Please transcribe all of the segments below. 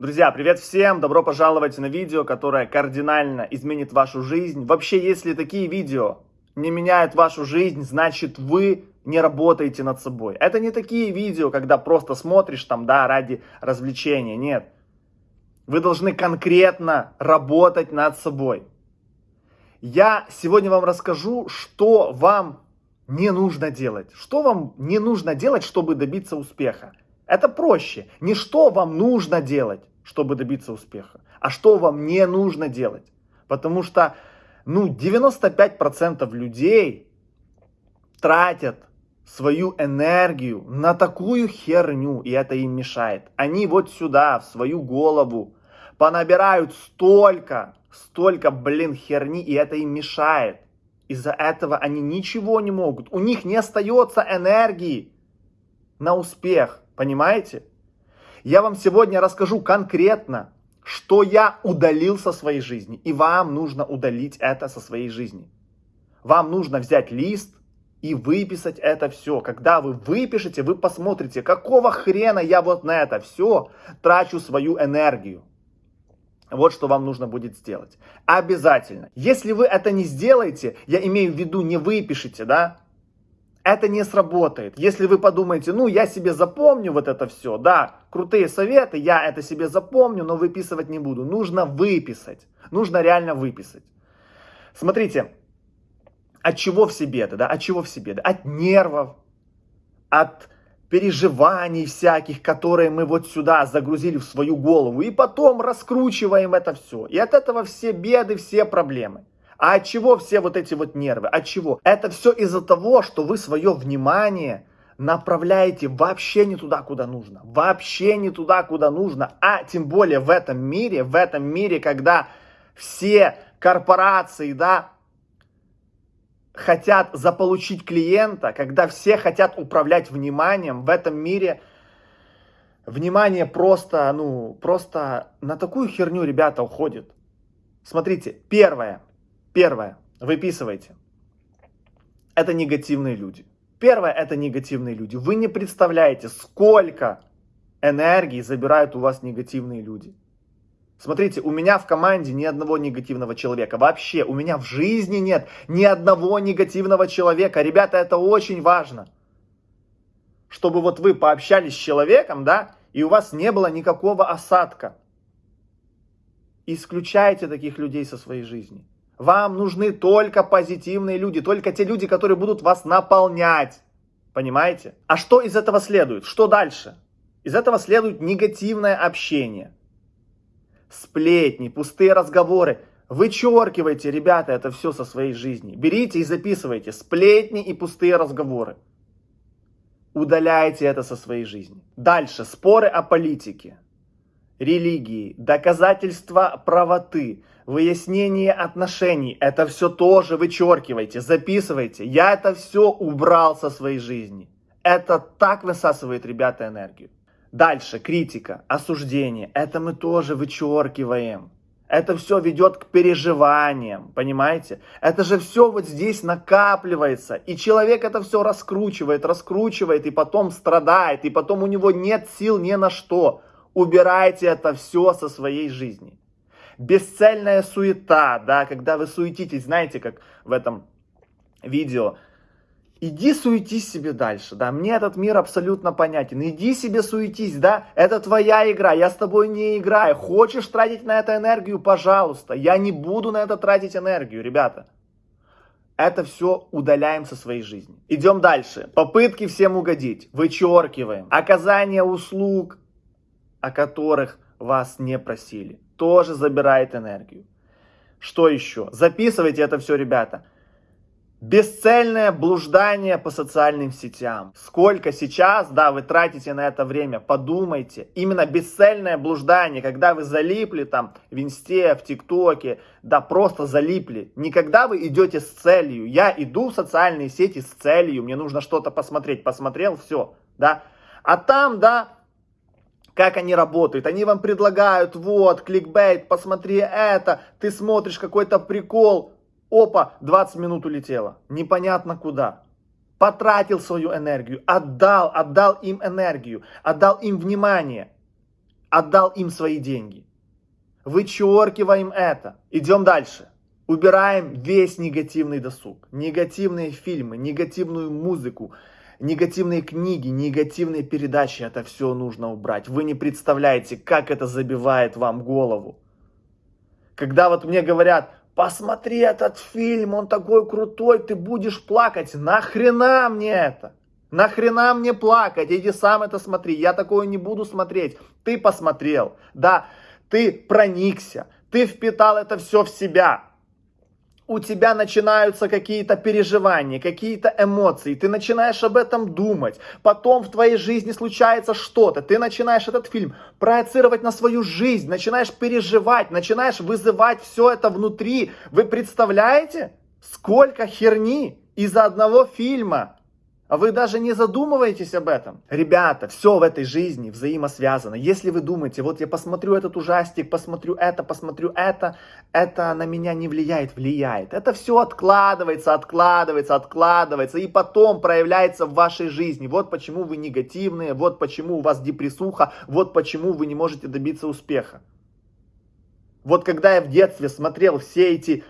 Друзья, привет всем! Добро пожаловать на видео, которое кардинально изменит вашу жизнь. Вообще, если такие видео не меняют вашу жизнь, значит вы не работаете над собой. Это не такие видео, когда просто смотришь там, да, ради развлечения. Нет. Вы должны конкретно работать над собой. Я сегодня вам расскажу, что вам не нужно делать. Что вам не нужно делать, чтобы добиться успеха. Это проще. Не что вам нужно делать, чтобы добиться успеха, а что вам не нужно делать. Потому что, ну, 95% людей тратят свою энергию на такую херню, и это им мешает. Они вот сюда, в свою голову, понабирают столько, столько, блин, херни, и это им мешает. Из-за этого они ничего не могут. У них не остается энергии на успех, понимаете? Я вам сегодня расскажу конкретно, что я удалил со своей жизни. И вам нужно удалить это со своей жизни. Вам нужно взять лист и выписать это все. Когда вы выпишете, вы посмотрите, какого хрена я вот на это все трачу свою энергию. Вот что вам нужно будет сделать. Обязательно. Если вы это не сделаете, я имею в виду не выпишите, да, это не сработает. Если вы подумаете, ну, я себе запомню вот это все, да, крутые советы, я это себе запомню, но выписывать не буду. Нужно выписать. Нужно реально выписать. Смотрите, от чего все беды, да, от чего все беды? От нервов, от переживаний всяких, которые мы вот сюда загрузили в свою голову, и потом раскручиваем это все. И от этого все беды, все проблемы. А от чего все вот эти вот нервы? От чего? Это все из-за того, что вы свое внимание направляете вообще не туда, куда нужно. Вообще не туда, куда нужно. А тем более в этом мире, в этом мире, когда все корпорации, да, хотят заполучить клиента, когда все хотят управлять вниманием, в этом мире внимание просто, ну, просто на такую херню ребята уходит. Смотрите, первое, Первое. Выписывайте. Это негативные люди. Первое, это негативные люди. Вы не представляете, сколько энергии забирают у вас негативные люди. Смотрите, у меня в команде ни одного негативного человека. Вообще, у меня в жизни нет ни одного негативного человека. Ребята, это очень важно. Чтобы вот вы пообщались с человеком, да, и у вас не было никакого осадка. Исключайте таких людей со своей жизни. Вам нужны только позитивные люди, только те люди, которые будут вас наполнять. Понимаете? А что из этого следует? Что дальше? Из этого следует негативное общение. Сплетни, пустые разговоры. Вычеркивайте, ребята, это все со своей жизни. Берите и записывайте сплетни и пустые разговоры. Удаляйте это со своей жизни. Дальше. Споры о политике, религии, доказательства правоты, выяснение отношений. Это все тоже вычеркивайте, записывайте. Я это все убрал со своей жизни. Это так высасывает, ребята, энергию. Дальше, критика, осуждение. Это мы тоже вычеркиваем. Это все ведет к переживаниям, понимаете? Это же все вот здесь накапливается. И человек это все раскручивает, раскручивает, и потом страдает, и потом у него нет сил ни на что. Убирайте это все со своей жизни бесцельная суета, да, когда вы суетитесь, знаете, как в этом видео, иди суетись себе дальше, да, мне этот мир абсолютно понятен, иди себе суетись, да, это твоя игра, я с тобой не играю, хочешь тратить на это энергию, пожалуйста, я не буду на это тратить энергию, ребята. Это все удаляем со своей жизни. Идем дальше. Попытки всем угодить. Вычеркиваем. Оказание услуг, о которых вас не просили тоже забирает энергию. Что еще? Записывайте это все, ребята. Бесцельное блуждание по социальным сетям. Сколько сейчас, да, вы тратите на это время, подумайте. Именно бесцельное блуждание, когда вы залипли там в инсте, в тиктоке, да, просто залипли. Никогда вы идете с целью. Я иду в социальные сети с целью, мне нужно что-то посмотреть. Посмотрел, все, да. А там, да, как они работают. Они вам предлагают, вот, кликбейт, посмотри это, ты смотришь какой-то прикол, опа, 20 минут улетело, непонятно куда. Потратил свою энергию, отдал, отдал им энергию, отдал им внимание. отдал им свои деньги. Вычеркиваем это. Идем дальше. Убираем весь негативный досуг, негативные фильмы, негативную музыку, негативные книги, негативные передачи. Это все нужно убрать. Вы не представляете, как это забивает вам голову. Когда вот мне говорят, посмотри этот фильм, он такой крутой, ты будешь плакать. Нахрена мне это? Нахрена мне плакать? Иди сам это смотри. Я такое не буду смотреть. Ты посмотрел. Да, ты проникся. Ты впитал это все в себя у тебя начинаются какие-то переживания, какие-то эмоции, ты начинаешь об этом думать, потом в твоей жизни случается что-то, ты начинаешь этот фильм проецировать на свою жизнь, начинаешь переживать, начинаешь вызывать все это внутри. Вы представляете, сколько херни из-за одного фильма? А вы даже не задумываетесь об этом. Ребята, все в этой жизни взаимосвязано. Если вы думаете, вот я посмотрю этот ужастик, посмотрю это, посмотрю это, это на меня не влияет, влияет. Это все откладывается, откладывается, откладывается и потом проявляется в вашей жизни. Вот почему вы негативные, вот почему у вас депрессуха, вот почему вы не можете добиться успеха. Вот когда я в детстве смотрел все эти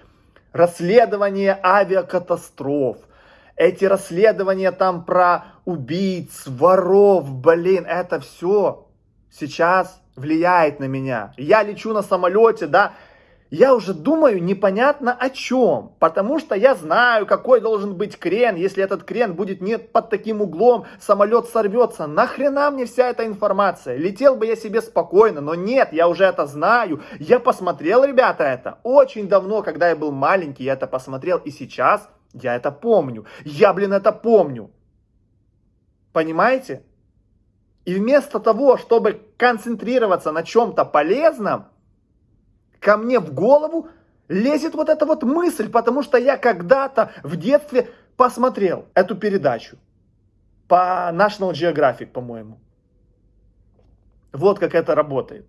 расследования авиакатастроф, эти расследования там про убийц, воров, блин, это все сейчас влияет на меня. Я лечу на самолете, да, я уже думаю непонятно о чем, потому что я знаю, какой должен быть крен, если этот крен будет не под таким углом, самолет сорвется. Нахрена мне вся эта информация? Летел бы я себе спокойно, но нет, я уже это знаю. Я посмотрел, ребята, это очень давно, когда я был маленький, я это посмотрел, и сейчас я это помню. Я, блин, это помню. Понимаете? И вместо того, чтобы концентрироваться на чем-то полезном, ко мне в голову лезет вот эта вот мысль, потому что я когда-то в детстве посмотрел эту передачу по National Geographic, по-моему. Вот как это работает.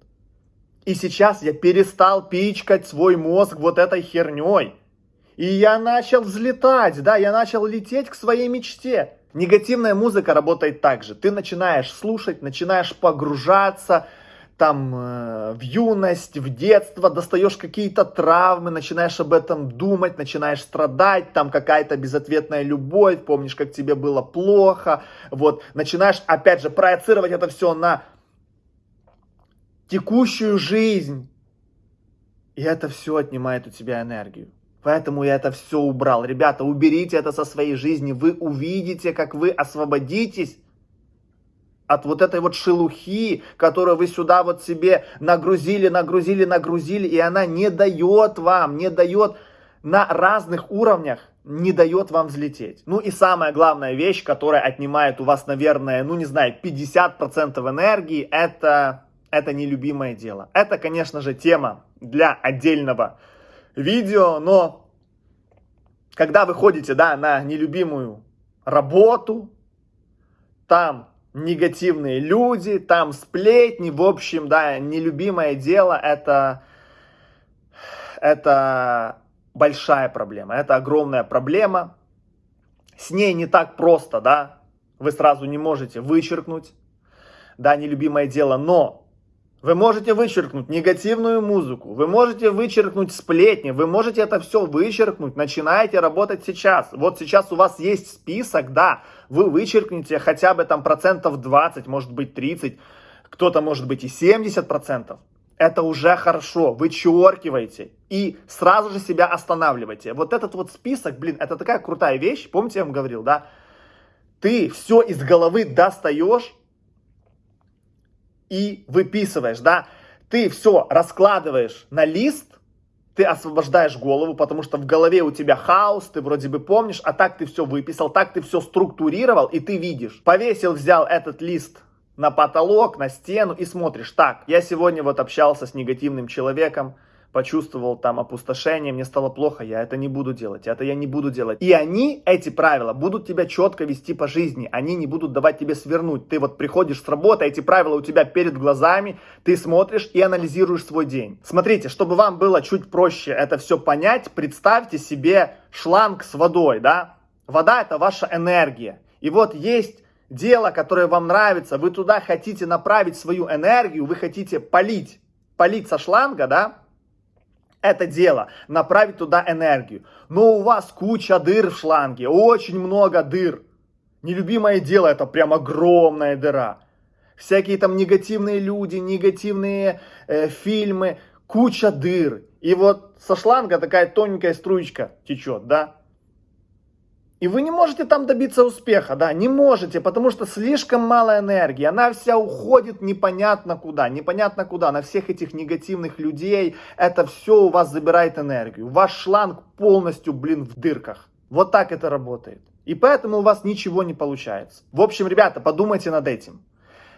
И сейчас я перестал пичкать свой мозг вот этой херней. И я начал взлетать, да, я начал лететь к своей мечте. Негативная музыка работает так же. Ты начинаешь слушать, начинаешь погружаться там э, в юность, в детство, достаешь какие-то травмы, начинаешь об этом думать, начинаешь страдать, там какая-то безответная любовь, помнишь, как тебе было плохо, вот, начинаешь, опять же, проецировать это все на текущую жизнь, и это все отнимает у тебя энергию. Поэтому я это все убрал. Ребята, уберите это со своей жизни. Вы увидите, как вы освободитесь от вот этой вот шелухи, которую вы сюда вот себе нагрузили, нагрузили, нагрузили, и она не дает вам, не дает на разных уровнях, не дает вам взлететь. Ну и самая главная вещь, которая отнимает у вас, наверное, ну не знаю, 50% энергии, это, это нелюбимое дело. Это, конечно же, тема для отдельного видео, но когда вы ходите, да, на нелюбимую работу, там негативные люди, там сплетни, в общем, да, нелюбимое дело, это, это большая проблема, это огромная проблема. С ней не так просто, да, вы сразу не можете вычеркнуть, да, нелюбимое дело, но вы можете вычеркнуть негативную музыку, вы можете вычеркнуть сплетни, вы можете это все вычеркнуть, начинаете работать сейчас. Вот сейчас у вас есть список, да, вы вычеркните хотя бы там процентов 20, может быть 30, кто-то может быть и 70 процентов. Это уже хорошо, вычеркивайте и сразу же себя останавливайте. Вот этот вот список, блин, это такая крутая вещь, помните, я вам говорил, да? Ты все из головы достаешь, и выписываешь, да, ты все раскладываешь на лист, ты освобождаешь голову, потому что в голове у тебя хаос, ты вроде бы помнишь, а так ты все выписал, так ты все структурировал, и ты видишь. Повесил, взял этот лист на потолок, на стену и смотришь, так, я сегодня вот общался с негативным человеком, почувствовал там опустошение, мне стало плохо, я это не буду делать, это я не буду делать. И они, эти правила, будут тебя четко вести по жизни, они не будут давать тебе свернуть. Ты вот приходишь с работы, эти правила у тебя перед глазами, ты смотришь и анализируешь свой день. Смотрите, чтобы вам было чуть проще это все понять, представьте себе шланг с водой, да? Вода это ваша энергия. И вот есть дело, которое вам нравится, вы туда хотите направить свою энергию, вы хотите полить, полить со шланга, да, это дело, направить туда энергию. Но у вас куча дыр в шланге, очень много дыр. Нелюбимое дело это прям огромная дыра. Всякие там негативные люди, негативные э, фильмы, куча дыр. И вот со шланга такая тоненькая струечка течет, да. И вы не можете там добиться успеха, да, не можете, потому что слишком мало энергии, она вся уходит непонятно куда, непонятно куда, на всех этих негативных людей, это все у вас забирает энергию, ваш шланг полностью, блин, в дырках. Вот так это работает. И поэтому у вас ничего не получается. В общем, ребята, подумайте над этим.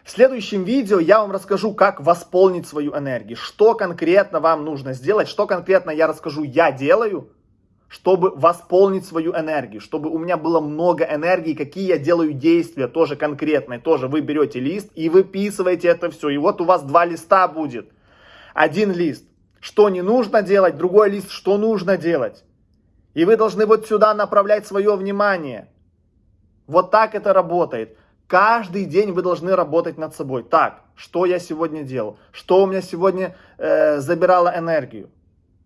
В следующем видео я вам расскажу, как восполнить свою энергию, что конкретно вам нужно сделать, что конкретно я расскажу, я делаю, чтобы восполнить свою энергию, чтобы у меня было много энергии, какие я делаю действия, тоже конкретные, тоже вы берете лист и выписываете это все. И вот у вас два листа будет. Один лист, что не нужно делать, другой лист, что нужно делать. И вы должны вот сюда направлять свое внимание. Вот так это работает. Каждый день вы должны работать над собой. Так, что я сегодня делал? Что у меня сегодня э, забирало энергию?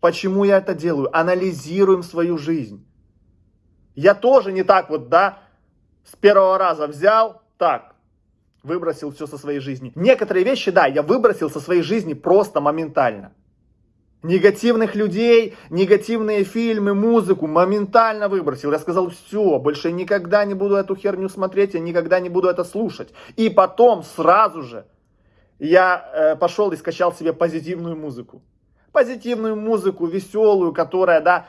Почему я это делаю? Анализируем свою жизнь. Я тоже не так вот, да, с первого раза взял, так, выбросил все со своей жизни. Некоторые вещи, да, я выбросил со своей жизни просто моментально. Негативных людей, негативные фильмы, музыку моментально выбросил. Я сказал, все, больше никогда не буду эту херню смотреть, я никогда не буду это слушать. И потом сразу же я э, пошел и скачал себе позитивную музыку позитивную музыку, веселую, которая, да,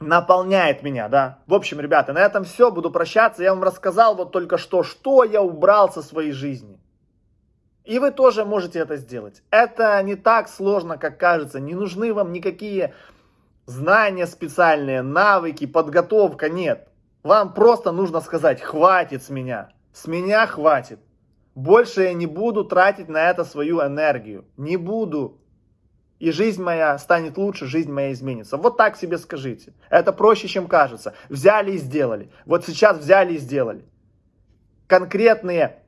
наполняет меня, да. В общем, ребята, на этом все, буду прощаться. Я вам рассказал вот только что, что я убрал со своей жизни. И вы тоже можете это сделать. Это не так сложно, как кажется. Не нужны вам никакие знания специальные, навыки, подготовка, нет. Вам просто нужно сказать, хватит с меня. С меня хватит. Больше я не буду тратить на это свою энергию. Не буду и жизнь моя станет лучше, жизнь моя изменится. Вот так себе скажите. Это проще, чем кажется. Взяли и сделали. Вот сейчас взяли и сделали. Конкретные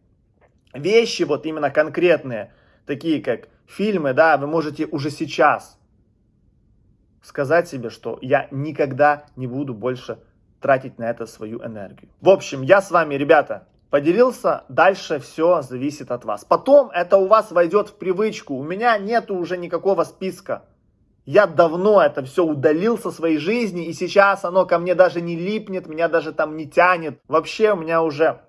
вещи, вот именно конкретные, такие как фильмы, да, вы можете уже сейчас сказать себе, что я никогда не буду больше тратить на это свою энергию. В общем, я с вами, ребята, поделился, дальше все зависит от вас. Потом это у вас войдет в привычку. У меня нету уже никакого списка. Я давно это все удалил со своей жизни, и сейчас оно ко мне даже не липнет, меня даже там не тянет. Вообще у меня уже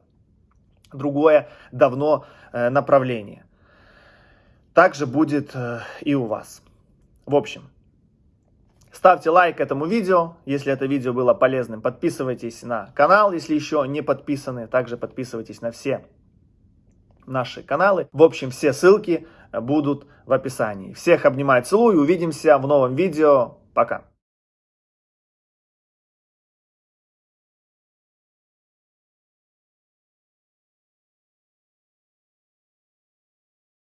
другое давно э, направление. Также будет э, и у вас. В общем, Ставьте лайк этому видео, если это видео было полезным. Подписывайтесь на канал, если еще не подписаны. Также подписывайтесь на все наши каналы. В общем, все ссылки будут в описании. Всех обнимаю, целую. Увидимся в новом видео. Пока.